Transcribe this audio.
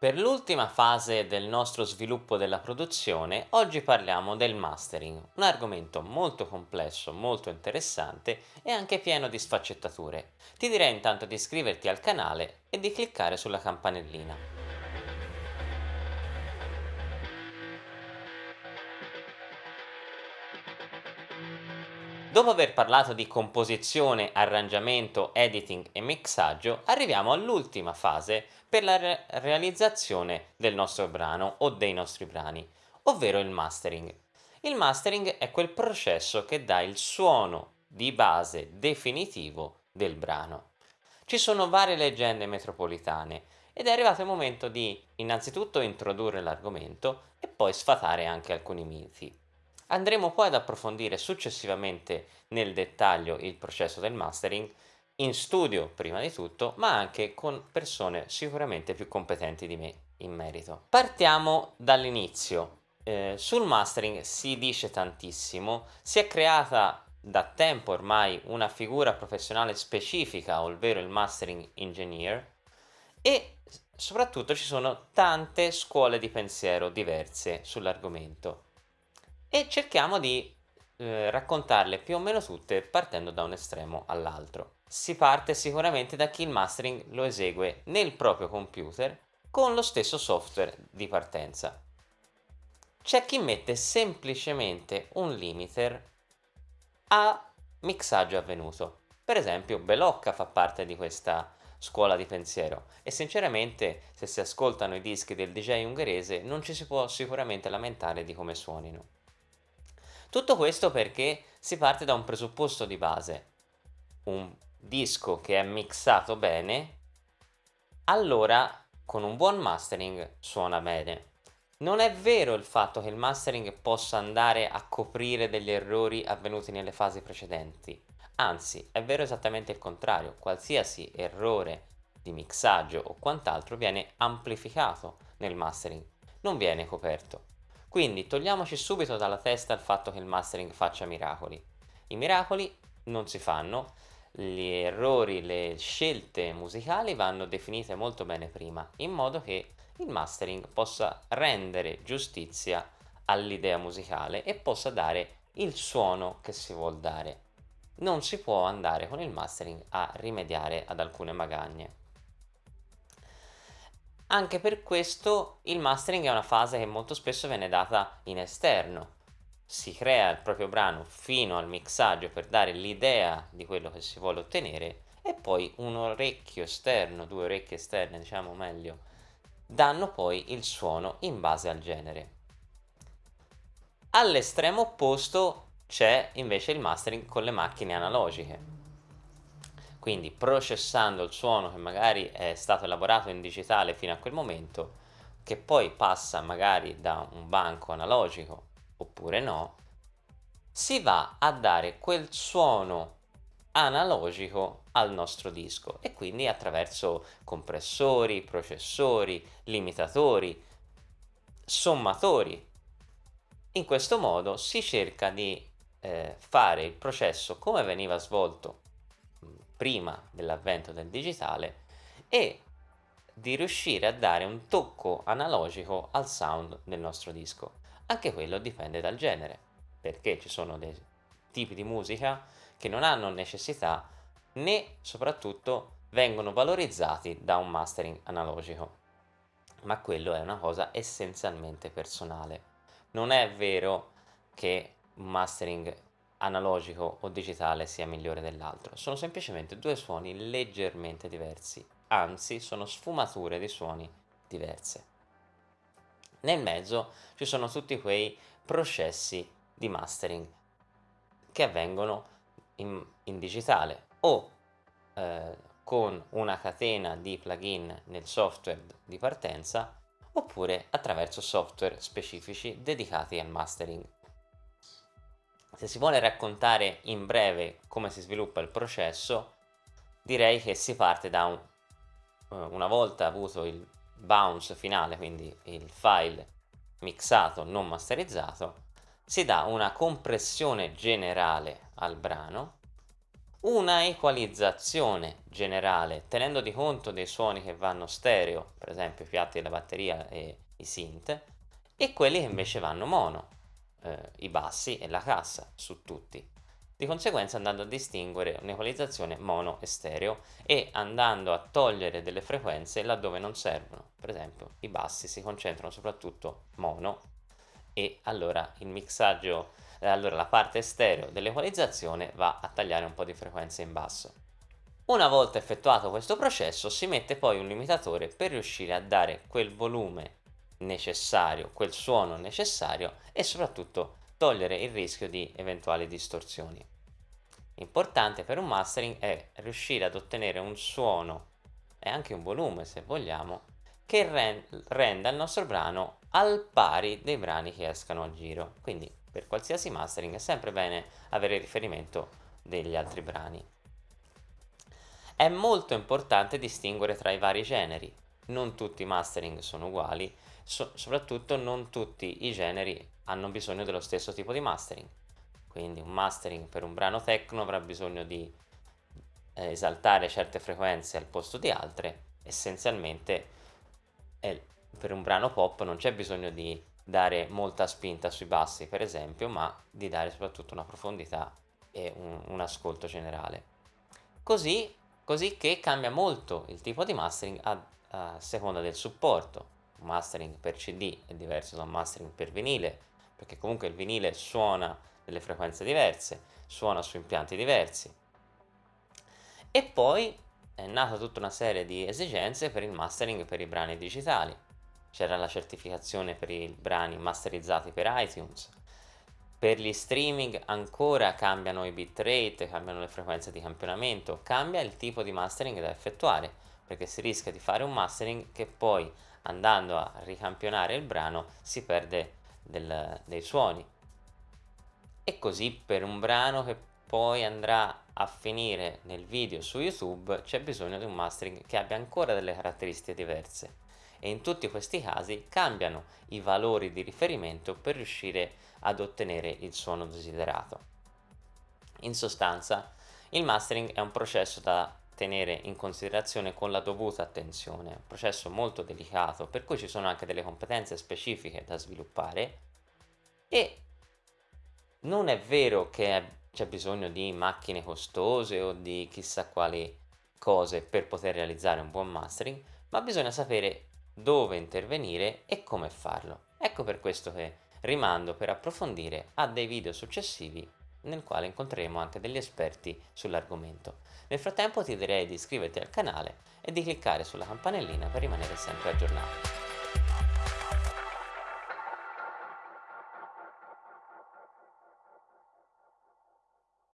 Per l'ultima fase del nostro sviluppo della produzione, oggi parliamo del mastering, un argomento molto complesso, molto interessante e anche pieno di sfaccettature. Ti direi intanto di iscriverti al canale e di cliccare sulla campanellina. Dopo aver parlato di composizione, arrangiamento, editing e mixaggio, arriviamo all'ultima fase per la re realizzazione del nostro brano o dei nostri brani, ovvero il mastering. Il mastering è quel processo che dà il suono di base definitivo del brano. Ci sono varie leggende metropolitane ed è arrivato il momento di innanzitutto introdurre l'argomento e poi sfatare anche alcuni miti. Andremo poi ad approfondire successivamente nel dettaglio il processo del mastering in studio prima di tutto, ma anche con persone sicuramente più competenti di me in merito. Partiamo dall'inizio. Eh, sul mastering si dice tantissimo, si è creata da tempo ormai una figura professionale specifica, ovvero il mastering engineer, e soprattutto ci sono tante scuole di pensiero diverse sull'argomento e cerchiamo di eh, raccontarle più o meno tutte partendo da un estremo all'altro. Si parte sicuramente da chi il mastering lo esegue nel proprio computer con lo stesso software di partenza. C'è chi mette semplicemente un limiter a mixaggio avvenuto. Per esempio Belocca fa parte di questa scuola di pensiero e sinceramente se si ascoltano i dischi del DJ ungherese non ci si può sicuramente lamentare di come suonino. Tutto questo perché si parte da un presupposto di base. Un disco che è mixato bene, allora con un buon mastering suona bene. Non è vero il fatto che il mastering possa andare a coprire degli errori avvenuti nelle fasi precedenti. Anzi, è vero esattamente il contrario. Qualsiasi errore di mixaggio o quant'altro viene amplificato nel mastering, non viene coperto. Quindi togliamoci subito dalla testa il fatto che il mastering faccia miracoli. I miracoli non si fanno, gli errori, le scelte musicali vanno definite molto bene prima, in modo che il mastering possa rendere giustizia all'idea musicale e possa dare il suono che si vuol dare. Non si può andare con il mastering a rimediare ad alcune magagne. Anche per questo il mastering è una fase che molto spesso viene data in esterno. Si crea il proprio brano fino al mixaggio per dare l'idea di quello che si vuole ottenere e poi un orecchio esterno, due orecchie esterne diciamo meglio, danno poi il suono in base al genere. All'estremo opposto c'è invece il mastering con le macchine analogiche quindi processando il suono che magari è stato elaborato in digitale fino a quel momento, che poi passa magari da un banco analogico oppure no, si va a dare quel suono analogico al nostro disco e quindi attraverso compressori, processori, limitatori, sommatori. In questo modo si cerca di eh, fare il processo come veniva svolto prima dell'avvento del digitale e di riuscire a dare un tocco analogico al sound del nostro disco. Anche quello dipende dal genere, perché ci sono dei tipi di musica che non hanno necessità né soprattutto vengono valorizzati da un mastering analogico. Ma quello è una cosa essenzialmente personale. Non è vero che un mastering analogico o digitale sia migliore dell'altro, sono semplicemente due suoni leggermente diversi, anzi sono sfumature di suoni diverse. Nel mezzo ci sono tutti quei processi di mastering che avvengono in, in digitale o eh, con una catena di plugin nel software di partenza oppure attraverso software specifici dedicati al mastering se si vuole raccontare in breve come si sviluppa il processo, direi che si parte da un, eh, una volta avuto il bounce finale, quindi il file mixato non masterizzato, si dà una compressione generale al brano, una equalizzazione generale, tenendo di conto dei suoni che vanno stereo, per esempio i piatti della batteria e i synth, e quelli che invece vanno mono, eh, i bassi e la cassa, su tutti. Di conseguenza andando a distinguere un'equalizzazione mono e stereo e andando a togliere delle frequenze laddove non servono. Per esempio i bassi si concentrano soprattutto mono e allora il mixaggio allora la parte stereo dell'equalizzazione va a tagliare un po' di frequenze in basso. Una volta effettuato questo processo si mette poi un limitatore per riuscire a dare quel volume necessario, quel suono necessario e soprattutto togliere il rischio di eventuali distorsioni. Importante per un mastering è riuscire ad ottenere un suono e anche un volume se vogliamo che renda il nostro brano al pari dei brani che escano a giro. Quindi per qualsiasi mastering è sempre bene avere riferimento degli altri brani. È molto importante distinguere tra i vari generi, non tutti i mastering sono uguali, so soprattutto non tutti i generi hanno bisogno dello stesso tipo di mastering. Quindi un mastering per un brano techno avrà bisogno di eh, esaltare certe frequenze al posto di altre, essenzialmente eh, per un brano pop non c'è bisogno di dare molta spinta sui bassi per esempio ma di dare soprattutto una profondità e un, un ascolto generale. Così, così che cambia molto il tipo di mastering a, a seconda del supporto mastering per cd è diverso da un mastering per vinile perché comunque il vinile suona delle frequenze diverse suona su impianti diversi. E poi è nata tutta una serie di esigenze per il mastering per i brani digitali. C'era la certificazione per i brani masterizzati per iTunes, per gli streaming ancora cambiano i bitrate, cambiano le frequenze di campionamento, cambia il tipo di mastering da effettuare, perché si rischia di fare un mastering che poi andando a ricampionare il brano si perde del, dei suoni. E così per un brano che poi andrà a finire nel video su YouTube c'è bisogno di un mastering che abbia ancora delle caratteristiche diverse e in tutti questi casi cambiano i valori di riferimento per riuscire ad ottenere il suono desiderato. In sostanza, il mastering è un processo da tenere in considerazione con la dovuta attenzione, un processo molto delicato per cui ci sono anche delle competenze specifiche da sviluppare e non è vero che c'è bisogno di macchine costose o di chissà quali cose per poter realizzare un buon mastering, ma bisogna sapere dove intervenire e come farlo. Ecco per questo che rimando per approfondire a dei video successivi nel quale incontreremo anche degli esperti sull'argomento. Nel frattempo ti direi di iscriverti al canale e di cliccare sulla campanellina per rimanere sempre aggiornato.